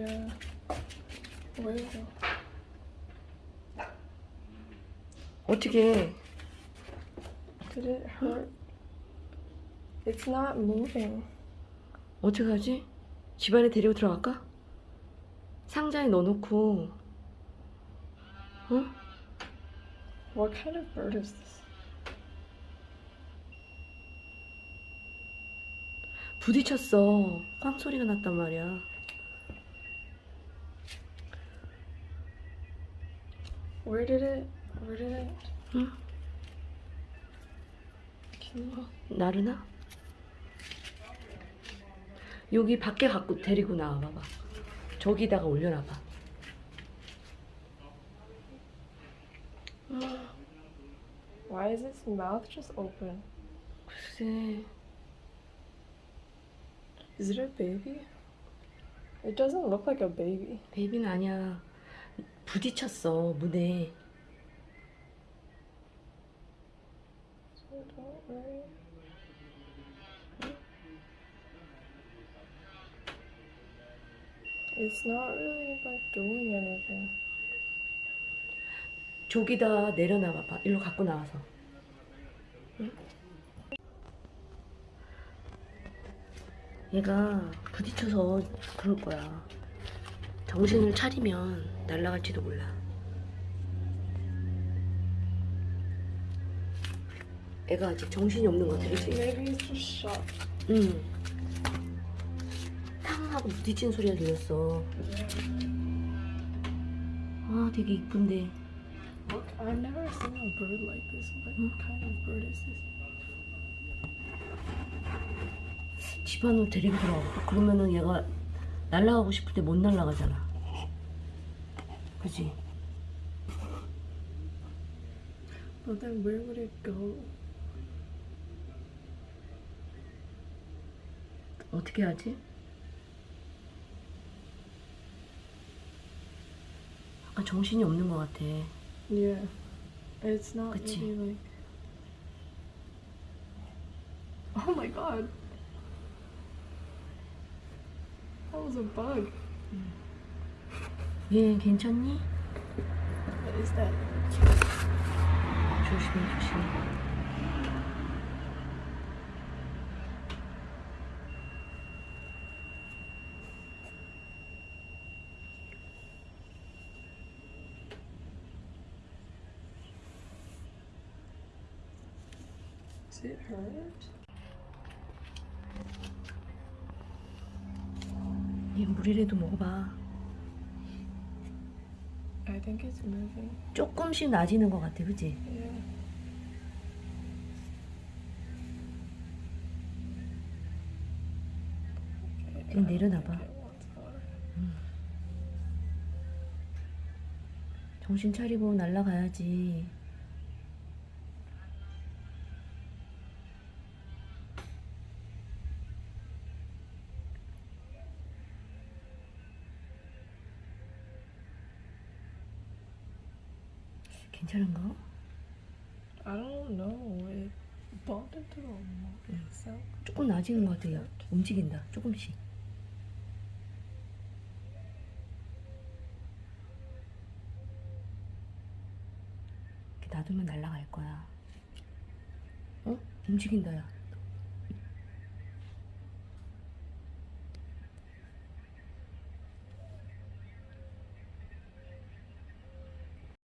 Where you go? 어떻게 Did it hurt? It's not moving. 어떻게 하지? 집안에 데리고 들어갈까? 상자에 넣어놓고 어? What kind of bird is this? 부딪혔어 꽝 소리가 났단 말이야 Where did it? Where did it? you? 나르나? 여기 밖에 갖고 데리고 나와 봐봐 저기다가 올려놔봐 Why is its mouth just open? 글쎄 Is it a baby? It doesn't look like a baby. 베이비는 아니야 부딪혔어 문에. It's not really like doing anything. 저기다 내려놔 봐봐 일로 갖고 나와서 응? 얘가 부딪혀서 그럴 거야 정신을 차리면 날아갈지도 몰라 애가 아직 정신이 없는 것 같아 그치? 응. 탕 하고 부딪힌 소리가 들렸어 아 되게 이쁜데 Look, I've never seen a bird like this. What kind of bird is this? 집 안으로 데리고 들어가. 그러면은 얘가 날아가고 싶을 때 못 날아가잖아. 그지? Would it go? 어떻게 하지? 약간 정신이 없는 것 같아. Yeah. It's not 그치. really like. Oh my god. That was a bug. 얘 괜찮니? What is that? 조심해, 조심해. Does it hurt? 얘 물이라도 먹어봐. I think it's moving. 조금씩 나아지는 것 같아, 그지? Yeah. 좀 내려놔봐. 정신 차리고 날아가야지. 괜찮은가? I don't know. It bumped into itself. 조금 나아지는 것 같아요. 움직인다. 조금씩. 이렇게 놔두면 날아갈 거야. 어? 움직인다, 야.